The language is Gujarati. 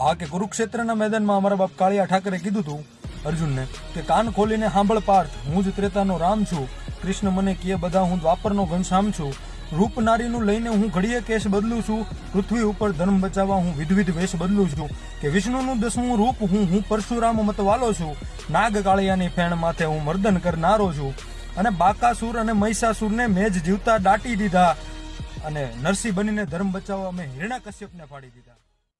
આ કે કુરુક્ષેત્રના મેદાનમાં અમારા બાપ કાળિયા ઠાકરે કીધું હતું અર્જુનને, કે કાન ખોલીને સાંભળ પાર્થ, હું જ ત્રેતાનો રામ છું. કૃષ્ણ મને કીએ બધા હું દ્વાપરનો ઘનશ્યામ છું. રૂપ નારીનું લઈને હું ઘડીએ કેશ બદલું છું. પૃથ્વી ઉપર ધર્મ બચાવવા હું વિધવિધ વેશ બદલું છું. કે વિષ્ણુનું દસમું રૂપ હું હું પરશુરામ મતવાલો છું. નાગ કાળિયાની ફેણ માથે હું મર્દન કરનારો છું. અને બાકાસુર અને મહિષાસુરને મેં જ જીવતા દાટી દીધા. અને નરસિંહ બનીને ધર્મ બચાવવા મેં હિરણા કશ્યપને ફાડી દીધા.